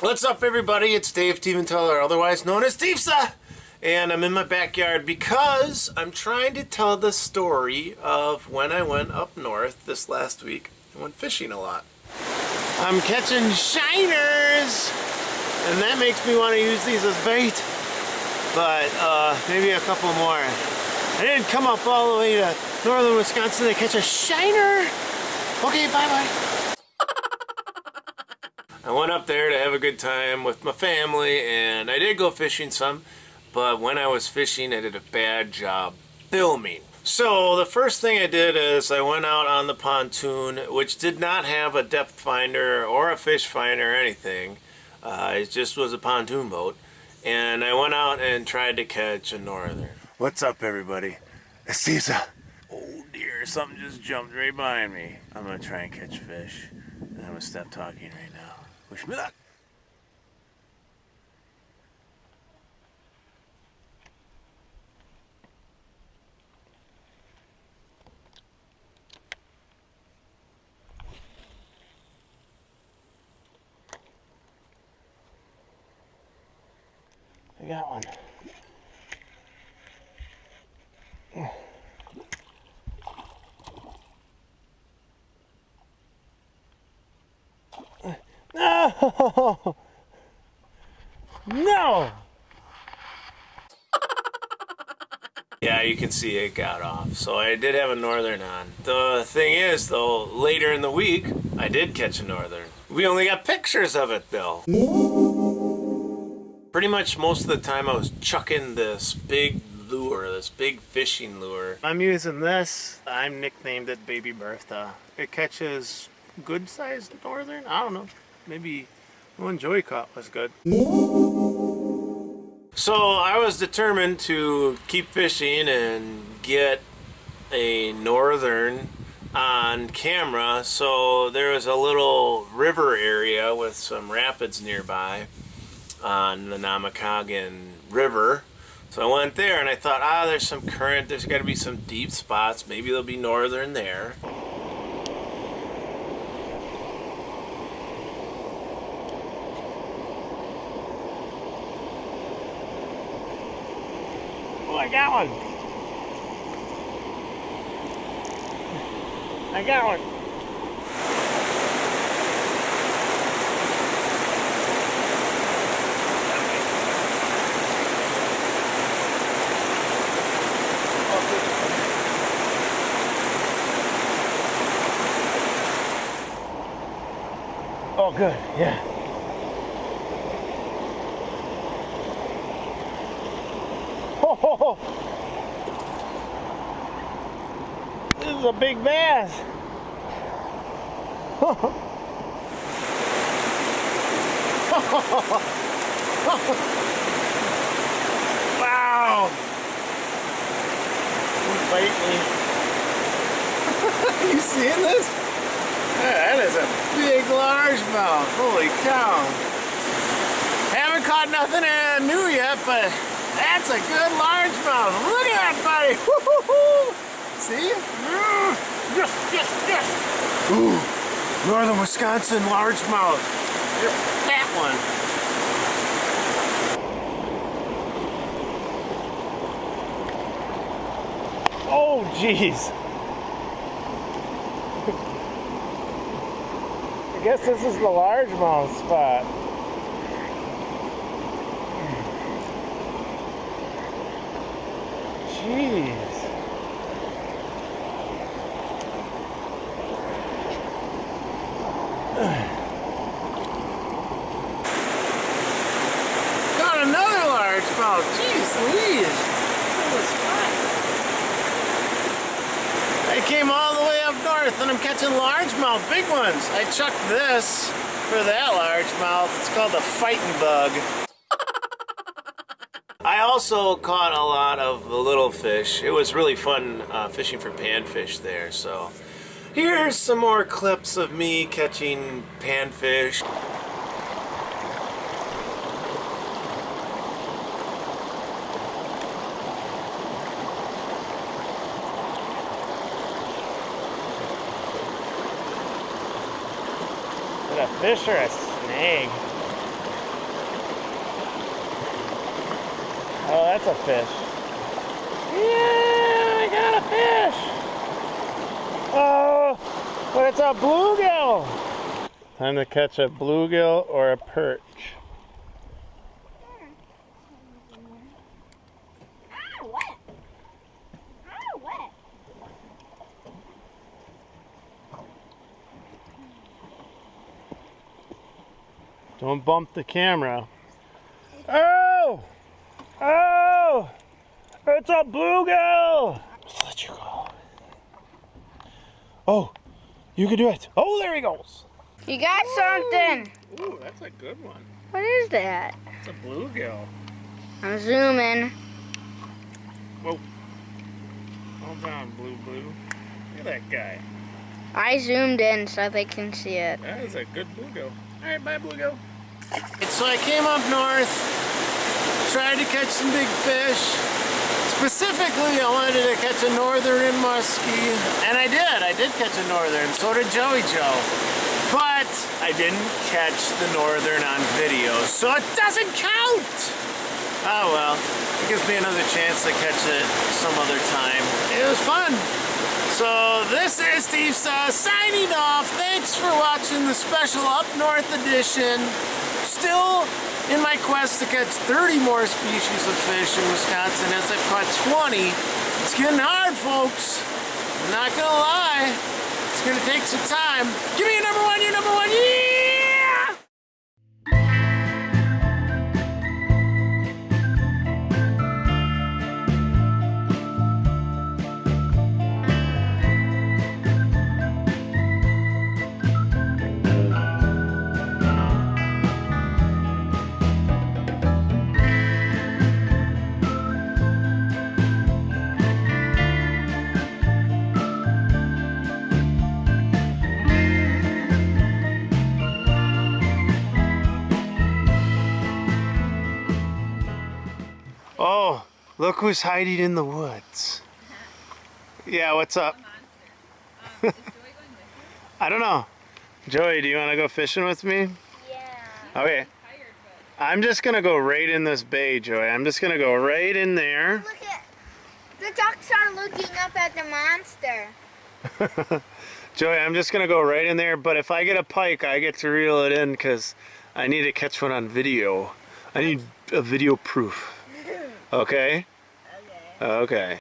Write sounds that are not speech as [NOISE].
What's up, everybody? It's Dave Teevanteller, otherwise known as Steve'sa, and I'm in my backyard because I'm trying to tell the story of when I went up north this last week and went fishing a lot. I'm catching shiners, and that makes me want to use these as bait, but uh, maybe a couple more. I didn't come up all the way to northern Wisconsin to catch a shiner. Okay, bye-bye. I went up there to have a good time with my family and I did go fishing some, but when I was fishing I did a bad job filming. So the first thing I did is I went out on the pontoon, which did not have a depth finder or a fish finder or anything. Uh, it just was a pontoon boat. And I went out and tried to catch a northern. What's up everybody? It's Caesar. Oh dear, something just jumped right behind me. I'm gonna try and catch fish. and I'm gonna stop talking right now. Wish me luck. I got one. No! No! Yeah, you can see it got off. So I did have a northern on. The thing is, though, later in the week, I did catch a northern. We only got pictures of it, though. Pretty much most of the time I was chucking this big lure, this big fishing lure. I'm using this. I'm nicknamed it Baby Bertha. It catches good sized northern. I don't know maybe one Joey caught was good. So I was determined to keep fishing and get a northern on camera. So there was a little river area with some rapids nearby on the Namekagon River. So I went there and I thought, ah, there's some current, there's got to be some deep spots. Maybe there'll be northern there. I got one. I got one. Oh, good, yeah. Oh, this is a big bass. [LAUGHS] wow. He's biting me. [LAUGHS] you seeing this? that is a big largemouth. Holy cow. Haven't caught nothing new yet, but that's a good largemouth. Look at that, buddy. See? Mm. Yes, yes, yes. Ooh, northern Wisconsin largemouth. That one. Oh, jeez. [LAUGHS] I guess this is the largemouth spot. Jeez. Got another large largemouth. Jeez Louise. I came all the way up north and I'm catching largemouth, big ones. I chucked this for that largemouth. It's called the fighting bug. Also caught a lot of the little fish. It was really fun uh, fishing for panfish there, so here's some more clips of me catching panfish. A fish or a snake? That's a fish. Yeah, I got a fish. Oh, but it's a bluegill. Time to catch a bluegill or a perch. Don't bump the camera. Oh! Oh! It's a bluegill! Let's let you go. Oh, you can do it. Oh, there he goes. You got something. Ooh, that's a good one. What is that? It's a bluegill. I'm zooming. Whoa. Hold on, blue blue. Look at that guy. I zoomed in so they can see it. That is a good bluegill. All right, bye, bluegill. So I came up north, tried to catch some big fish. Specifically, I wanted to catch a northern muskie, and I did. I did catch a northern. So did Joey Joe. But I didn't catch the northern on video, so it doesn't count. Oh well, it gives me another chance to catch it some other time. It was fun. So this is Steve Saw uh, signing off. Thanks for watching the special Up North edition. Still in my quest to catch 30 more species of fish in Wisconsin as I've caught 20. It's getting hard, folks. I'm not gonna lie. It's gonna take some time. Give me your number one, your number one! Look who's hiding in the woods. Yeah, what's up? [LAUGHS] I don't know. Joey, do you want to go fishing with me? Yeah. Okay. I'm just going to go right in this bay, Joey. I'm just going to go right in there. Look at the ducks are looking up at the monster. [LAUGHS] Joey, I'm just going to go right in there, but if I get a pike, I get to reel it in because I need to catch one on video. I need a video proof. Okay? Okay. Okay.